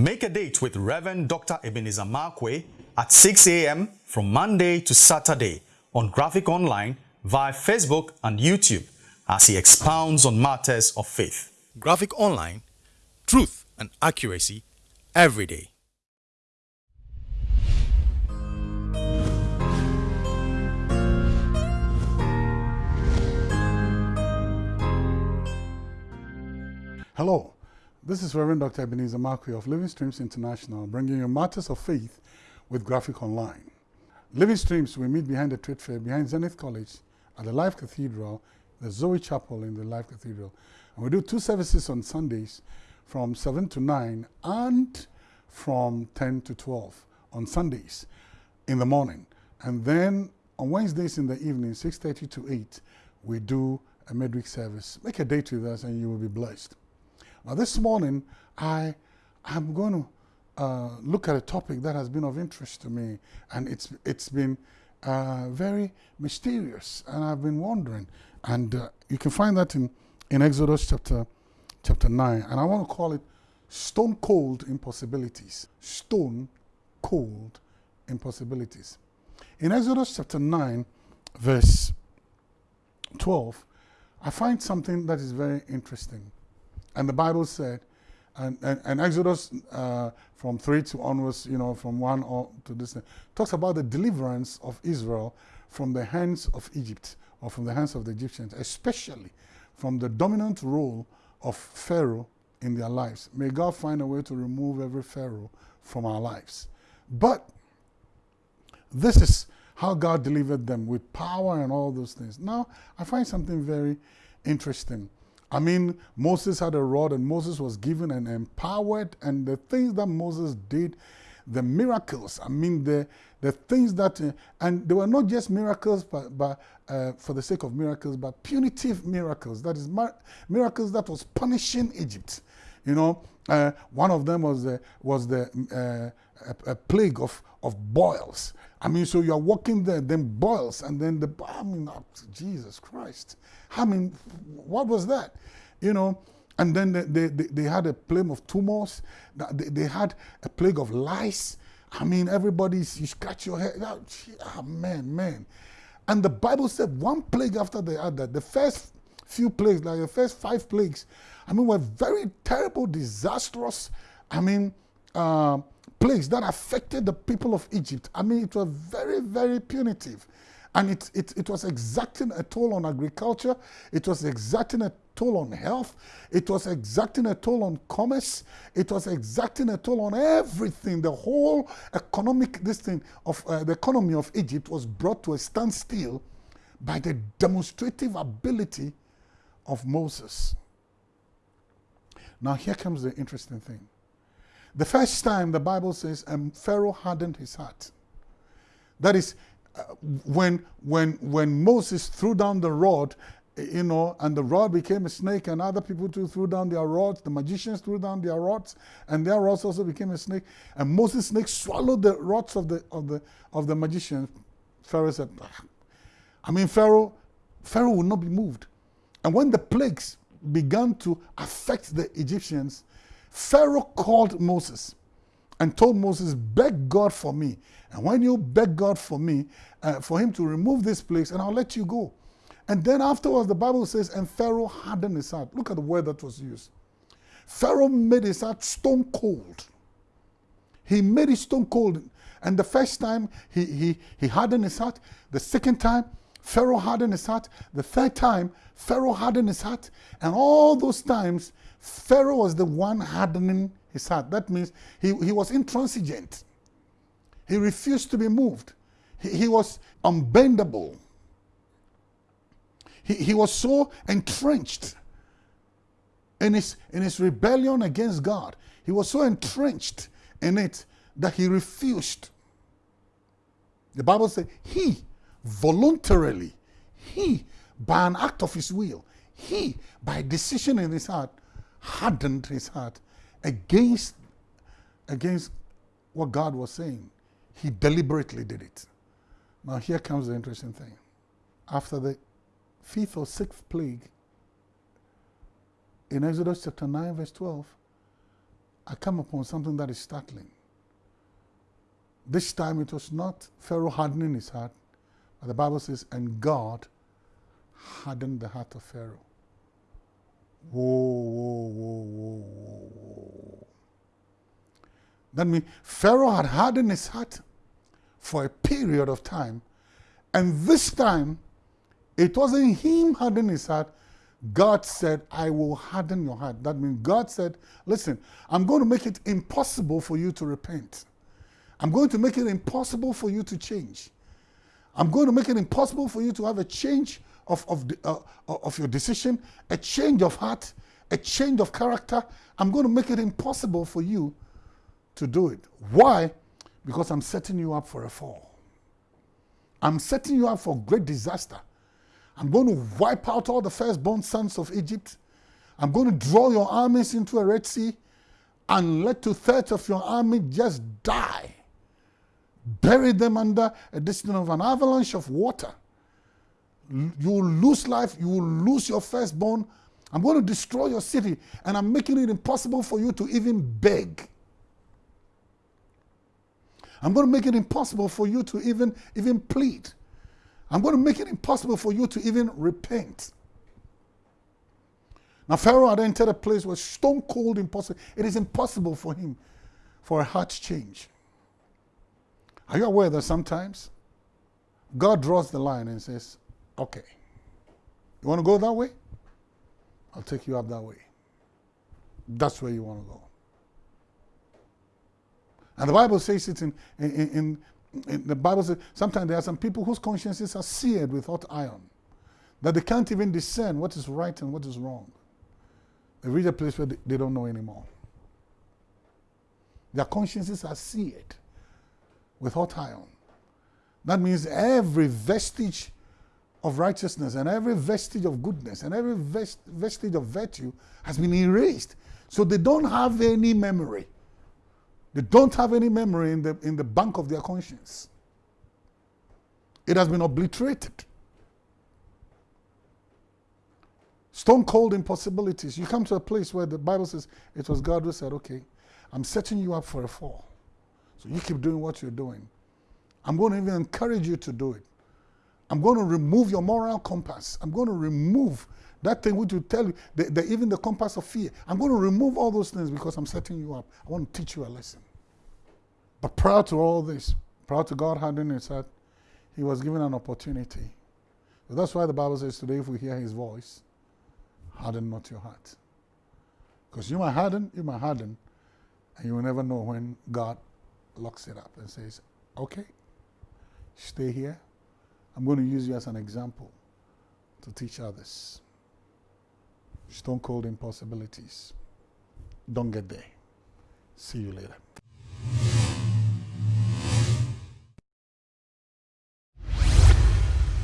Make a date with Reverend Dr. Ebenezer Markwei at 6 a.m. from Monday to Saturday on Graphic Online via Facebook and YouTube as he expounds on matters of faith. Graphic Online, truth and accuracy every day. Hello, this is Reverend Dr. Ebenezer Markwei of Living Streams International, bringing you matters of faith with Graphic Online. Living Streams, we meet behind the trade fair, behind Zenith College, at the Life Cathedral, the Zoe Chapel in the Life Cathedral. And we do two services on Sundays from 7 to 9 and from 10 to 12 on Sundays in the morning. And then on Wednesdays in the evening, 6.30 to 8, we do a midweek service. Make a date with us and you will be blessed. Now, this morning, I am going to uh, look at a topic that has been of interest to me, and it's it's been uh, very mysterious, and I've been wondering. And uh, you can find that in in Exodus chapter chapter nine, and I want to call it stone cold impossibilities. Stone cold impossibilities. In Exodus chapter nine, verse twelve, I find something that is very interesting. And the Bible said, and, and, and Exodus uh, from 3 to onwards, you know, from 1 to this, talks about the deliverance of Israel from the hands of Egypt or from the hands of the Egyptians, especially from the dominant role of Pharaoh in their lives. May God find a way to remove every Pharaoh from our lives. But this is how God delivered them with power and all those things. Now, I find something very interesting. I mean, Moses had a rod and Moses was given and empowered, and the things that Moses did, the miracles, I mean, the, the things that, uh, and they were not just miracles but, but uh, for the sake of miracles, but punitive miracles. That is, miracles that was punishing Egypt. You know, uh, one of them was the, was the uh, plague of, of boils. I mean, so you're walking there, then boils, and then the, I mean, oh, Jesus Christ. I mean, what was that? You know, and then they, they, they had a plague of tumors. They, they had a plague of lice. I mean, everybody's, you scratch your head. Oh, oh, man, man. And the Bible said one plague after the other. The first few plagues, like the first five plagues, I mean, were very terrible, disastrous, I mean, uh, plagues that affected the people of Egypt. I mean, it was very, very punitive. And it, it, it was exacting a toll on agriculture. It was exacting a toll on health. It was exacting a toll on commerce. It was exacting a toll on everything. The whole economic, this thing of uh, the economy of Egypt was brought to a standstill by the demonstrative ability of Moses. Now here comes the interesting thing. The first time the Bible says um, Pharaoh hardened his heart. That is, uh, when, when, when Moses threw down the rod, you know, and the rod became a snake, and other people too threw down their rods. The magicians threw down their rods, and their rods also became a snake. And Moses' snake swallowed the rods of the of the of the magicians. Pharaoh said, ah. "I mean, Pharaoh, Pharaoh will not be moved." And when the plagues began to affect the Egyptians, Pharaoh called Moses and told Moses, beg God for me. And when you beg God for me, uh, for him to remove this place, and I'll let you go. And then afterwards, the Bible says, and Pharaoh hardened his heart. Look at the word that was used. Pharaoh made his heart stone cold. He made it stone cold. And the first time he, he, he hardened his heart. The second time, Pharaoh hardened his heart. The third time, Pharaoh hardened his heart. And all those times, Pharaoh was the one hardening his heart. That means he, he was intransigent. He refused to be moved. He, he was unbendable. He, he was so entrenched in his, in his rebellion against God. He was so entrenched in it that he refused. The Bible says he voluntarily, he, by an act of his will, he, by decision in his heart, hardened his heart against, against what God was saying. He deliberately did it. Now here comes the interesting thing. After the fifth or sixth plague, in Exodus chapter 9 verse 12, I come upon something that is startling. This time it was not Pharaoh hardening his heart, but the Bible says, and God hardened the heart of Pharaoh. Whoa, whoa, whoa, whoa, whoa. That means Pharaoh had hardened his heart for a period of time. And this time, it wasn't him hardening his heart. God said, I will harden your heart. That means God said, listen, I'm going to make it impossible for you to repent. I'm going to make it impossible for you to change. I'm going to make it impossible for you to have a change of, of, the, uh, of your decision, a change of heart, a change of character. I'm going to make it impossible for you to do it. Why? Because I'm setting you up for a fall. I'm setting you up for great disaster. I'm going to wipe out all the firstborn sons of Egypt. I'm going to draw your armies into a Red Sea and let two thirds of your army just die. Bury them under a distance of an avalanche of water. You will lose life, you will lose your firstborn. I'm going to destroy your city, and I'm making it impossible for you to even beg. I'm going to make it impossible for you to even, even plead. I'm going to make it impossible for you to even repent. Now, Pharaoh had entered a place where stone cold impossible. It is impossible for him for a heart change. Are you aware that sometimes God draws the line and says, okay, you want to go that way? I'll take you up that way. That's where you want to go. And the Bible says it in, in, in, in the Bible says sometimes there are some people whose consciences are seared with hot iron, that they can't even discern what is right and what is wrong. They reach a place where they, they don't know anymore. Their consciences are seared with hot iron. That means every vestige of righteousness and every vestige of goodness and every vest, vestige of virtue has been erased. So they don't have any memory they don't have any memory in the, in the bank of their conscience. It has been obliterated. Stone cold impossibilities. You come to a place where the Bible says it was God who said, Okay, I'm setting you up for a fall. So you keep doing what you're doing. I'm going to even encourage you to do it. I'm going to remove your moral compass. I'm going to remove that thing which will tell you, the, the, even the compass of fear. I'm going to remove all those things because I'm setting you up. I want to teach you a lesson. But prior to all this, prior to God hardening his heart, he was given an opportunity. That's why the Bible says today, if we hear his voice, harden not your heart. Because you might harden, you might harden, and you will never know when God locks it up and says, okay, stay here. I'm going to use you as an example to teach others. Stone cold impossibilities. Don't get there. See you later.